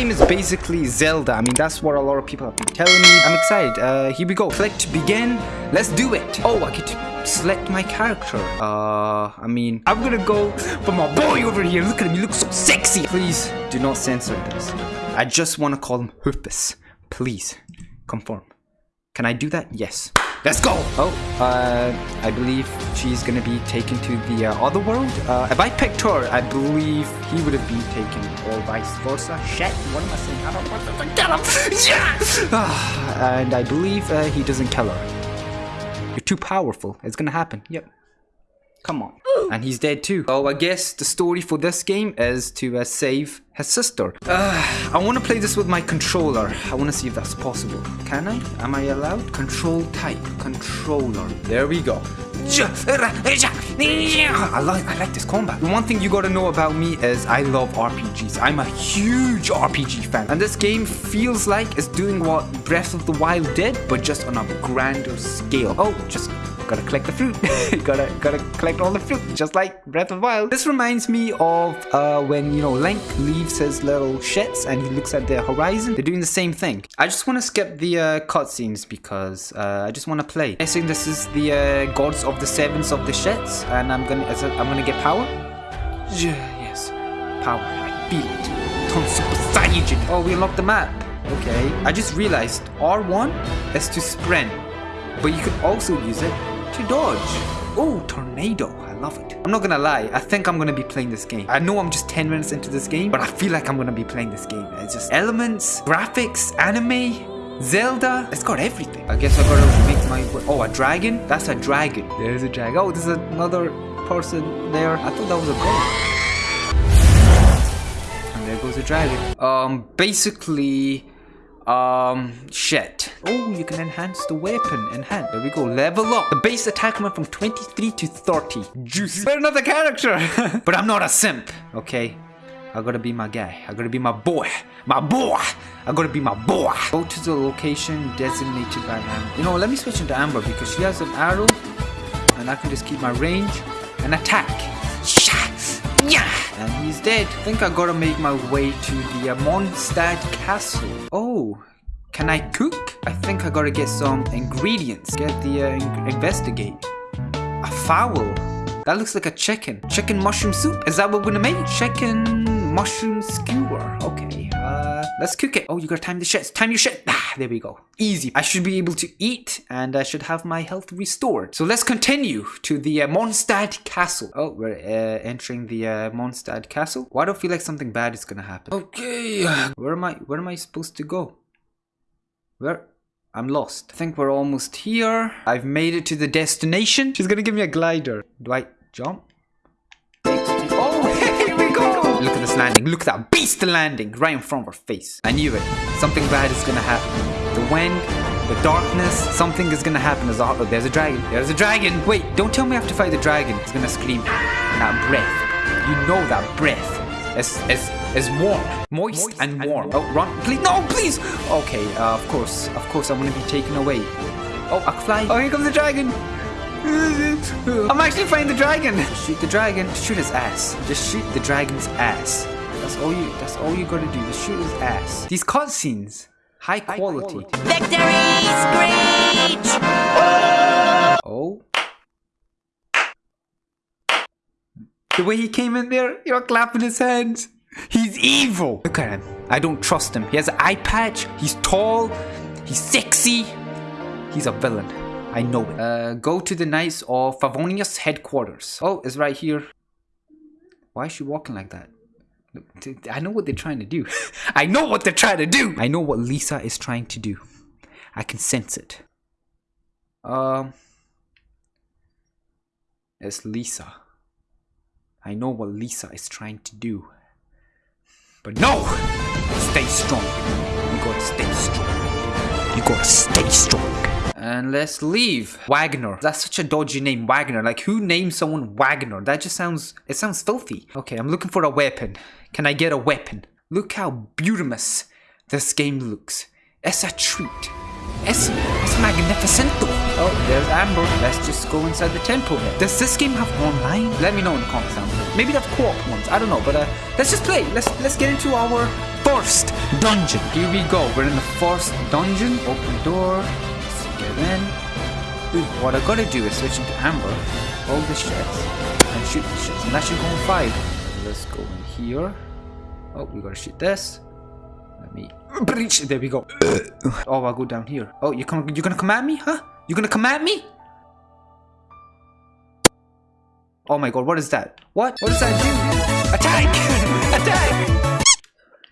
game is basically Zelda. I mean, that's what a lot of people have been telling me. I'm excited. Uh, here we go. To begin. Let's do it. Oh, I to select my character. Uh, I mean, I'm gonna go for my boy over here. Look at him. He looks so sexy. Please do not censor this. I just want to call him Hoopus. Please, conform. Can I do that? Yes. Let's go! Oh, uh, I believe she's gonna be taken to the uh, other world. Uh, if I picked her, I believe he would have been taken, or vice versa. Shit, what am I saying? I don't want to kill him! Yeah! and I believe uh, he doesn't kill her. You're too powerful. It's gonna happen. Yep. Come on. And he's dead too. Oh, I guess the story for this game is to uh, save his sister. Uh, I want to play this with my controller. I want to see if that's possible. Can I? Am I allowed? Control type. Controller. There we go. I like I like this combat. The one thing you gotta know about me is I love RPGs. I'm a huge RPG fan. And this game feels like it's doing what Breath of the Wild did, but just on a grander scale. Oh, just gotta collect the fruit. gotta gotta collect all the fruit, just like Breath of Wild. This reminds me of uh, when you know Link leaves his little shits and he looks at the horizon. They're doing the same thing. I just want to skip the uh, cutscenes because uh, I just want to play. I think this is the uh, gods of the sevens of the shits, and I'm gonna I'm gonna get power. Yes, power. I feel it. Turn Super Saiyan. Oh, we unlocked the map. Okay. I just realized R1 is to sprint, but you could also use it to dodge. Oh, tornado. I love it. I'm not gonna lie. I think I'm gonna be playing this game. I know I'm just 10 minutes into this game, but I feel like I'm gonna be playing this game. It's just elements, graphics, anime, Zelda. It's got everything. I guess I gotta make my way. Oh, a dragon? That's a dragon. There's a dragon. Oh, there's another person there. I thought that was a ghost. And there goes a dragon. Um, basically, um, shit. Oh, you can enhance the weapon. Enhance. There we go. Level up. The base attack went from 23 to 30. Juice. But another character. but I'm not a simp, okay? I gotta be my guy. I gotta be my boy. My boy. I gotta be my boy. Go to the location designated by Amber. You know, let me switch into Amber because she has an arrow and I can just keep my range and attack. Yeah! And he's dead. I think I gotta make my way to the uh, Mondstadt castle. Oh, can I cook? I think I gotta get some ingredients. Get the uh, investigate. A fowl. That looks like a chicken. Chicken mushroom soup. Is that what we're gonna make? Chicken mushroom skewer. Okay. Let's cook it. Oh, you gotta time the shit. Time your shit. Ah, there we go. Easy. I should be able to eat and I should have my health restored. So let's continue to the uh, Mondstadt Castle. Oh, we're uh, entering the uh, Mondstadt Castle. Why do I feel like something bad is gonna happen? Okay. Where am I? Where am I supposed to go? Where? I'm lost. I think we're almost here. I've made it to the destination. She's gonna give me a glider. Do I jump? Look at this landing. Look at that beast landing right in front of our face. I knew it. Something bad is gonna happen. The wind, the darkness, something is gonna happen. There's a, there's a dragon. There's a dragon. Wait, don't tell me I have to fight the dragon. He's gonna scream. And that breath. You know that breath. It's, it's, it's warm. Moist, Moist and, warm. and, warm. Oh, run. Please. No, please. Okay, uh, of course. Of course, I'm gonna be taken away. Oh, I can fly. Oh, here comes the dragon. I'm actually fighting the dragon. Shoot the dragon. Shoot his ass. Just shoot the dragon's ass. That's all you. That's all you gotta do. Just shoot his ass. These cutscenes, high quality. Victory screech! Oh. The way he came in there, you know, clapping his hands. He's evil. Look at him. I don't trust him. He has an eye patch. He's tall. He's sexy. He's a villain. I know it. Uh, go to the Knights of Favonius headquarters. Oh, it's right here. Why is she walking like that? I know what they're trying to do. I know what they're trying to do. I know what Lisa is trying to do. I can sense it. Um, it's Lisa. I know what Lisa is trying to do. But no! Stay strong. You gotta stay strong. You gotta stay strong. And let's leave. Wagner. That's such a dodgy name, Wagner. Like, who names someone Wagner? That just sounds, it sounds filthy. Okay, I'm looking for a weapon. Can I get a weapon? Look how beautimous this game looks. It's a treat. It's, it's magnificento. Oh, there's Amber. Let's just go inside the temple. Does this game have online? Let me know in the comments down below. Maybe they have co-op ones. I don't know, but uh, let's just play. Let's let's get into our first dungeon. Here we go. We're in the first dungeon. Open the door. Let's get in. Ooh, what I gotta do is switch into Amber, hold the shits, and shoot the shits. And that should go on five. Let's go in here. Oh, we gotta shoot this. Let me breach. There we go. Uh. oh, I'll go down here. Oh, you come? You gonna come at me? Huh? You're gonna come at me? Oh my god, what is that? What? What does that do? Attack! Attack!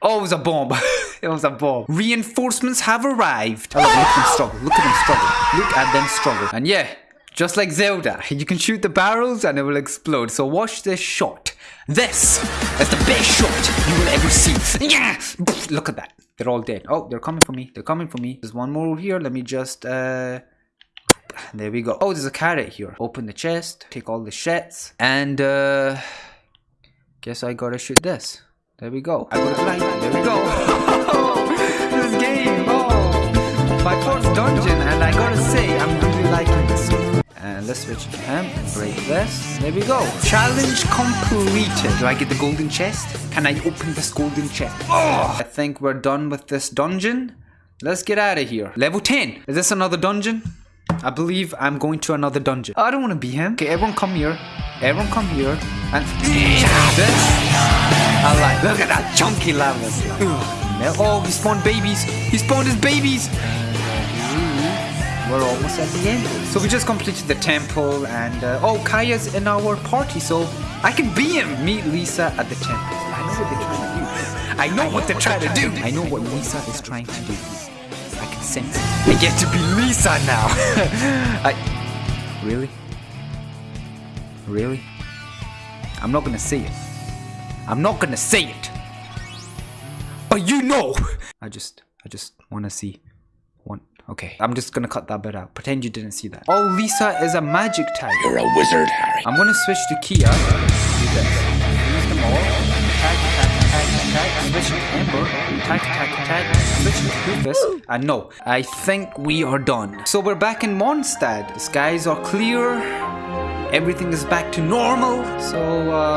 Oh, it was a bomb. it was a bomb. Reinforcements have arrived. Oh, look, look at them struggle. Look at them struggle. Look at them struggle. And yeah, just like Zelda, you can shoot the barrels and it will explode. So watch this shot. This is the best shot you will ever see. Yeah! Look at that. They're all dead. Oh, they're coming for me. They're coming for me. There's one more over here. Let me just, uh... There we go. Oh, there's a carrot here. Open the chest. Take all the shits. And, uh... Guess I gotta shoot this. There we go. I got it blind. There we go. this game. Oh, my first dungeon, and I gotta say, I'm really liking this. And let's switch to him. Break this. There we go. Challenge completed. Do I get the golden chest? Can I open this golden chest? Oh, I think we're done with this dungeon. Let's get out of here. Level 10. Is this another dungeon? I believe I'm going to another dungeon. Oh, I don't want to be him. Okay, everyone come here. Everyone come here. And this. I like. Look at that chunky lava. Oh, he spawned babies. He spawned his babies. We're almost at the end. So we just completed the temple and uh, oh, Kaeya's in our party, so I can be him. Meet Lisa at the temple. I know what they're trying to do. I know what they're trying to do. I know what Lisa is trying to do. I can sense it. I get to be Lisa now. I really, really. I'm not gonna say it. I'm not gonna say it. But you know. I just, I just wanna see. One. Okay, I'm just gonna cut that bit out. Pretend you didn't see that. Oh, Lisa is a magic type. You're a wizard, Harry. I'm gonna switch to Kaeya. Do this. Use them all. Attack, attack, attack, attack. Switch to Amber. Attack, attack, attack. Switch to Rufus. And no, I think we are done. So we're back in Mondstadt. The skies are clear. Everything is back to normal. So, uh,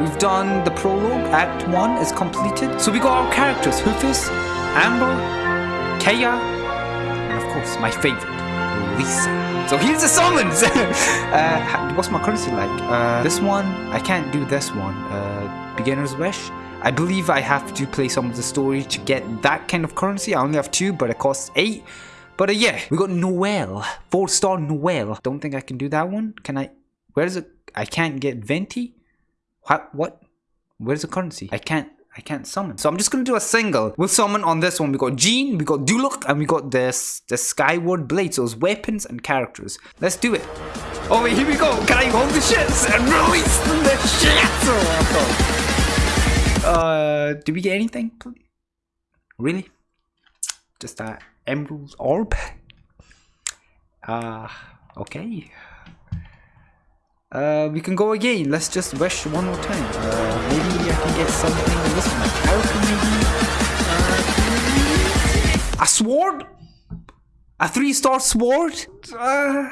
we've done the prologue. Act 1 is completed. So we got our characters. Rufus, Amber, Kaeya, and of course, my favorite, Lisa. So here's the summons! uh, what's my currency like? Uh, this one, I can't do this one. Uh, beginner's Wish. I believe I have to play some of the story to get that kind of currency. I only have two, but it costs eight. But uh, yeah, we got Noelle. Four star Noelle. Don't think I can do that one. Can I? Where is it? I can't get Venti? What? What? Where's the currency? I can't. I can't summon. So I'm just gonna do a single. We'll summon on this one. We got Jean, we got Diluc, and we got this the Skyward Blade. So it's weapons and characters. Let's do it. Oh wait, here we go. Can I hold the shits and release the shits? Uh, did we get anything? Really? Just that emerald orb? Uh, okay. Uh, we can go again. Let's just wish one more time. Uh, maybe I can get something in this one. Character maybe? Uh, a sword? A three-star sword? Uh,